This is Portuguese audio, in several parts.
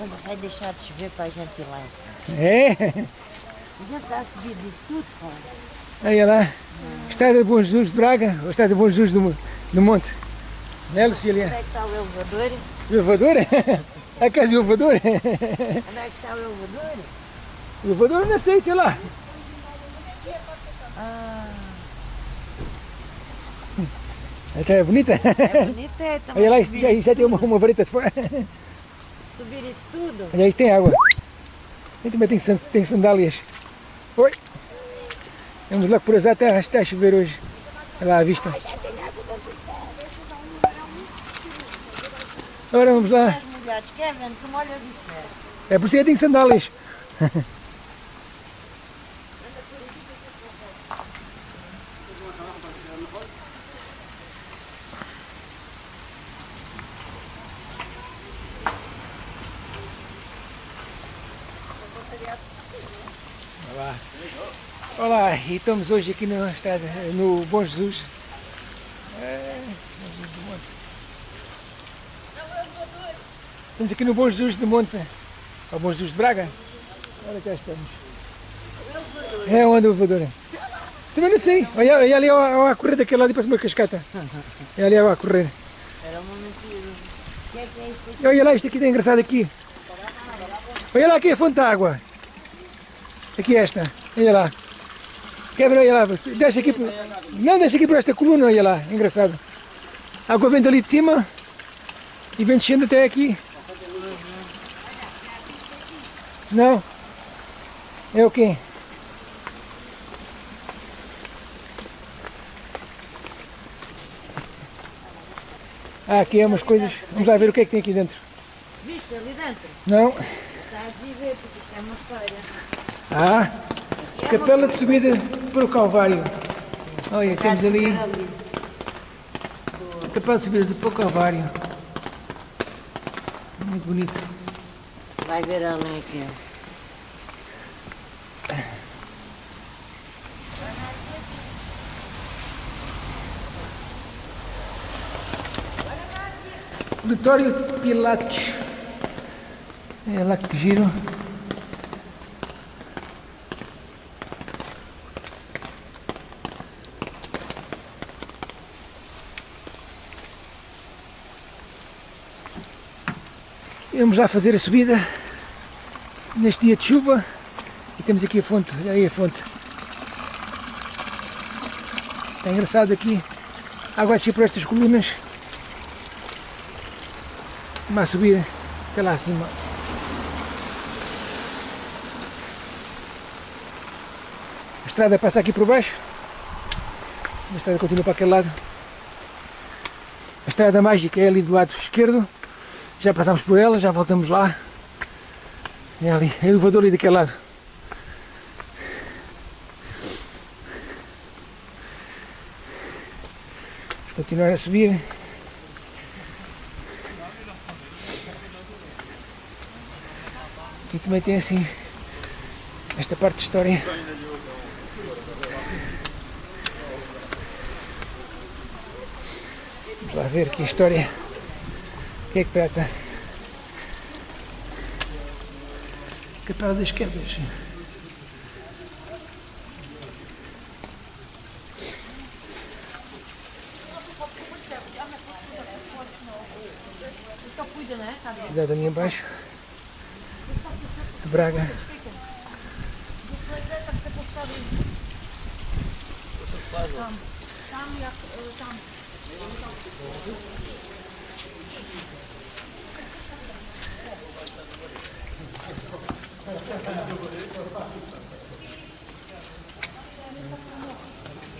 quando vai deixar de chover para a gente ir lá. É? Já está a subir de tudo, cara. Olha lá. Estrada de Bom Jesus de Braga, ou Estrada de Bom Jesus do, do Monte. Né, Lucília? Onde é que está o elevador? O elevador? A casa do elevador? Onde é que está o elevador? O elevador não sei, sei lá. Ah, Até é bonita. é bonito, é. Olha lá, isto subir já, já tem uma, uma vareta de fora. Subir isso tudo. Olha, isto tem água. Eu também san- tenho sandálias. Oi. Vamos logo por azar, está, está a chover hoje. Olha lá à vista. Agora vamos lá. É? Por isso que eu tenho sandálias. estamos hoje aqui no, estrada, no Bom Jesus. É. Estamos aqui no Bom Jesus do Monte. Ao Bom Jesus de Braga? Olha cá estamos. É onde o elevador é? Também não sei. Olha, olha ali a, a correr daquele lado e parece uma cascata. É ali a correr. Era uma mentira. É é? Olha lá, isto aqui está engraçado aqui. Olha lá aqui a fonte de água. Aqui esta. Olha lá. Quebra, olha lá. você- Deixa aqui. Não, deixa aqui por esta coluna, olha lá. Engraçado. A água vem dali de cima e vem descendo até aqui. Não? É o quê? Ah, aqui é umas coisas. Vamos lá ver o que é que tem aqui dentro. Viste ali dentro? Não? Estás a ver, porque isto é uma história. Ah, capela de subida para o Calvário. Olha, temos ali a capela de subida para o Calvário. Muito bonito. Vai ver além aqui. Auditório Pilatos. É lá que giro. Vamos lá fazer a subida neste dia de chuva e temos aqui a fonte, aí a fonte. Está engraçado aqui, a água descer por estas colunas. Vamos subir até lá acima. A estrada passa aqui por baixo. A estrada continua para aquele lado. A estrada mágica é ali do lado esquerdo. Já passámos por ela, já voltamos lá. É ali, é o elevador ali daquele lado. Vamos continuar a subir. E também tem assim esta parte de história. Vamos lá ver aqui a história. Que é que trata? Capela das Quedas. Cidade ali embaixo. Braga.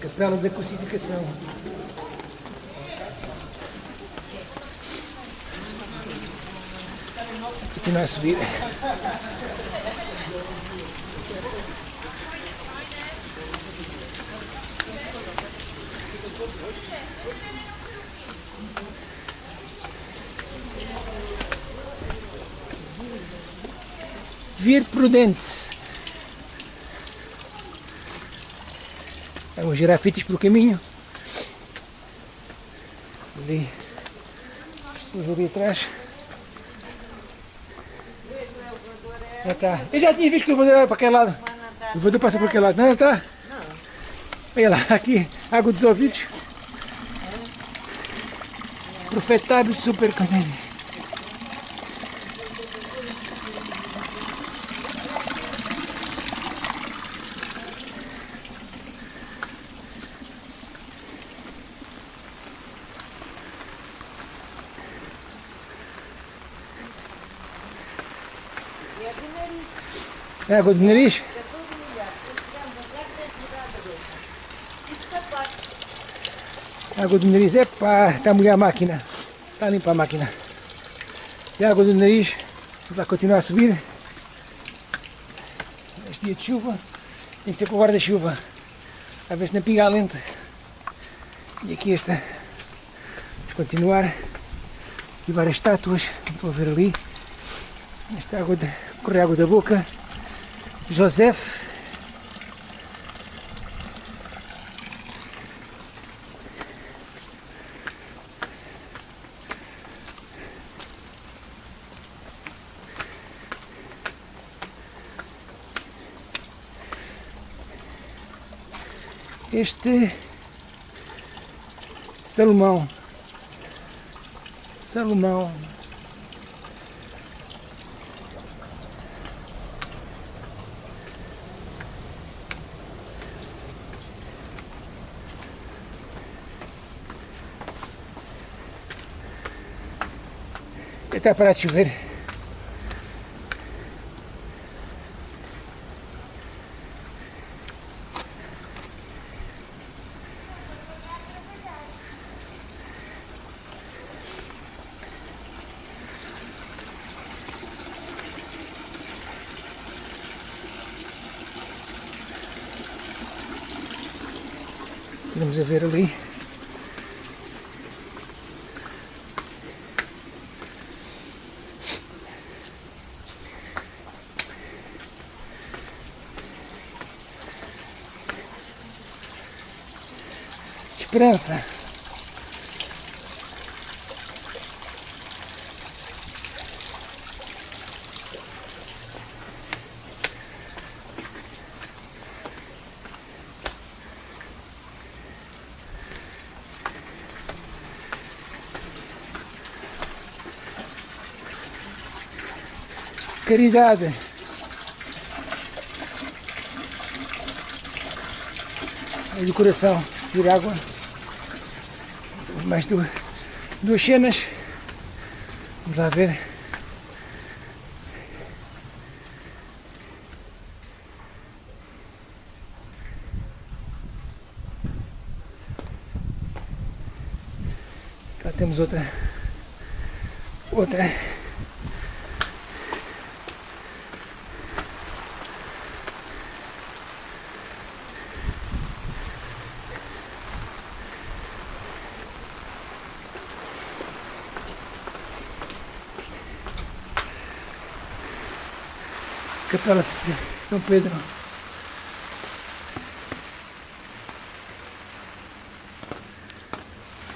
Capela da Crucificação. Continuar a subir. Vir prudentes. Há uns girafites pelo caminho. Ali. Pessoas ali atrás. Já tá. Eu já tinha visto que o elevador era para aquele lado. O elevador passa por aquele lado. Não, tá? Não. Olha lá, aqui, água dos ouvidos. Profetável super canelha. E a do nariz. É água do nariz? Fica todo molhado. Depois ficamos a terra, tem que mudar a roupa. E de sapato. Água do nariz é pá, está a molhar a máquina. Está a limpar a máquina. E a água do nariz vai continuar a subir. Este dia de chuva tem que ser com o guarda-chuva. A ver se não pinga a lente. E aqui esta. Vamos continuar. Aqui várias estátuas. Estou a ver ali. Esta água de, corre água da boca. José. Este Salomão. Salomão. Está para de chover. Vamos a ver ali. Esperança. Caridade. Do coração, vir água. Mais duas, duas cenas. Vamos lá ver. Cá temos outra. Outra. De São Pedro.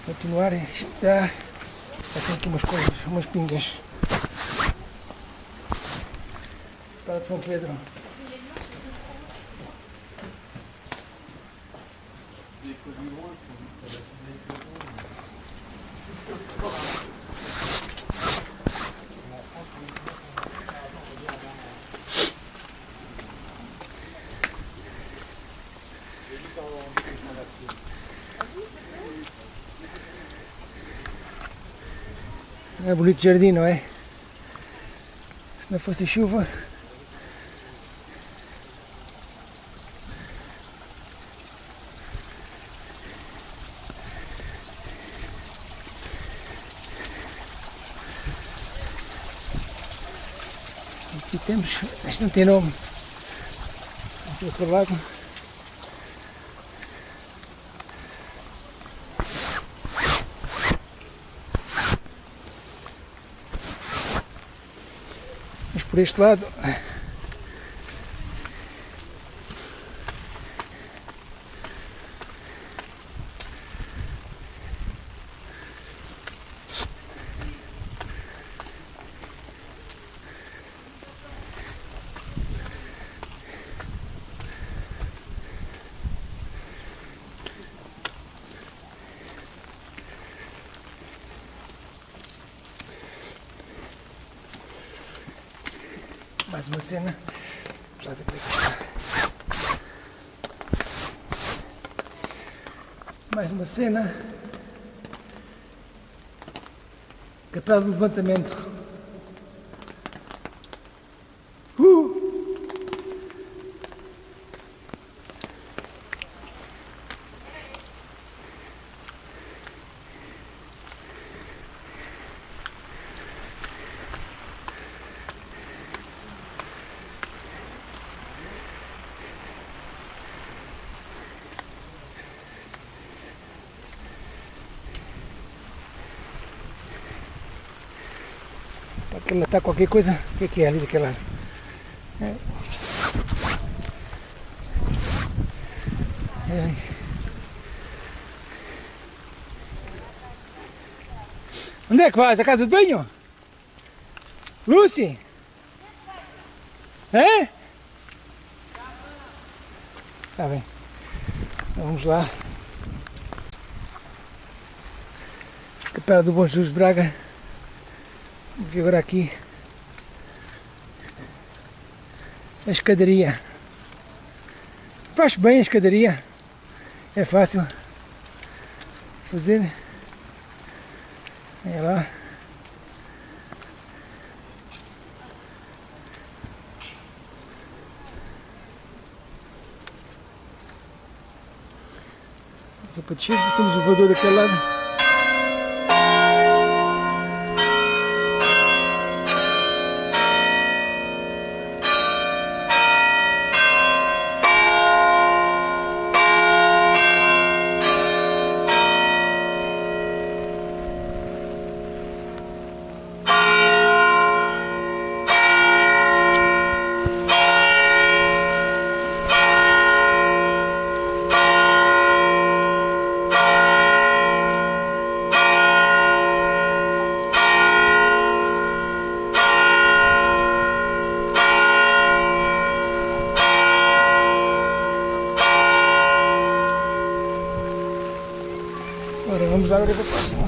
Continuar, está. Já tem aqui umas coisas, umas pingas. De São Pedro. É bonito jardim, não é? Se não fosse chuva. Aqui temos, este não tem nome. Aqui outro lado. Por este lado. Mais uma cena. É. Mais uma cena. Capela do levantamento. Aquela tá qualquer coisa. O que, que é ali daquela? É. Onde é que vais? A casa de banho? Lucy? É? Tá bem. Então vamos lá. Capela do Bom Jesus Braga. Ver agora aqui a escadaria. Faz bem a escadaria. É fácil fazer. Olha lá. Só para descer, temos o voador daquele lado. Agora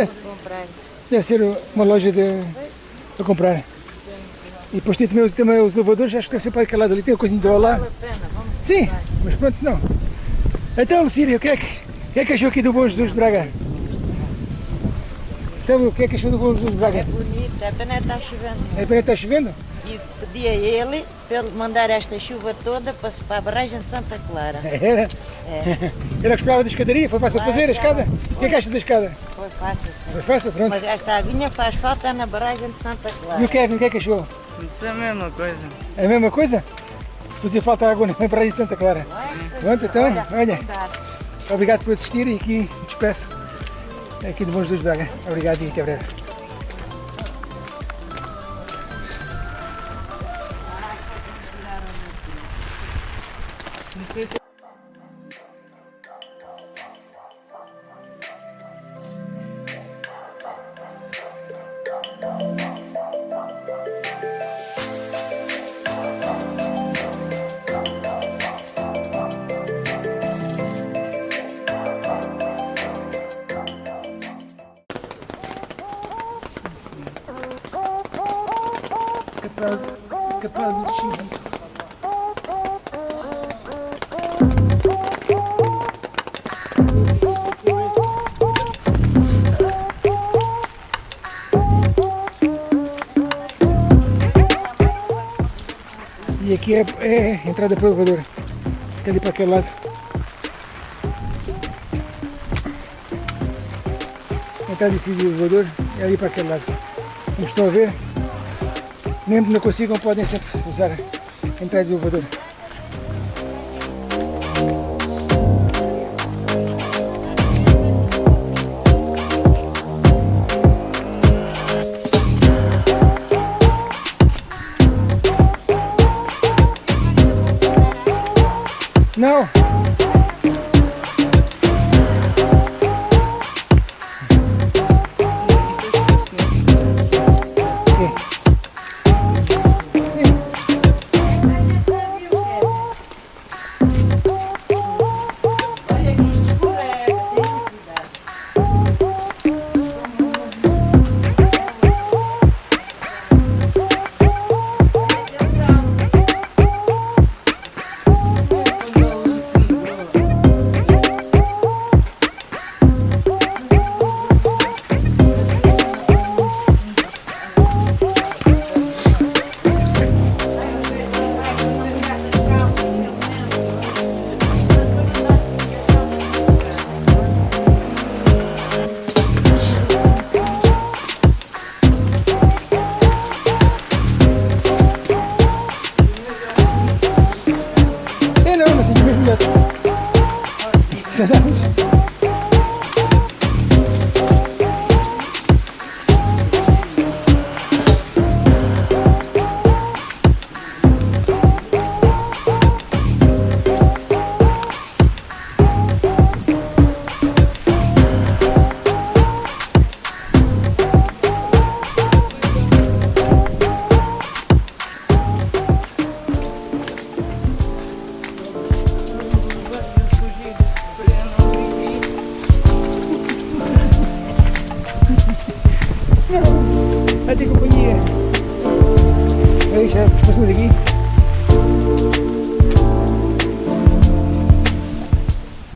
Deve, comprar. deve ser uma loja de, para comprar. E depois tem também, também os elevadores, acho que deve ser para aquele lado ali, tem a coisinha de lá. Vale a pena, vamos Sim, mas pronto, não. Então, Lucília, o que é que, o que, é que achou aqui do Bom Jesus de Braga? Então, o que é que achou do Bom Jesus de Braga? É bonito, é pena estar chovendo. É para está chovendo? E pedi a ele para ele mandar esta chuva toda para, para a barragem de Santa Clara. Era? É, Era que esperava da escadaria, foi fácil de fazer a escada? O que é que acha da escada? foi fácil. sim. Foi fácil, pronto. Mas esta aguinha faz falta na barragem de Santa Clara. E o Kevin, o que é que achou? Isso é a mesma coisa. É a mesma coisa? Fazia falta água na praia de Santa Clara. Pronto, então, olha, cuidado. obrigado por assistir e aqui despeço aqui do Bom Jesus de Braga. Obrigado e até breve. Aqui é, é entrada elevador. Fica ali para aquele lado. Entrada desse elevador é ali para aquele lado. Como estão a ver, mesmo que não consigam, podem sempre usar a entrada do elevador. Não!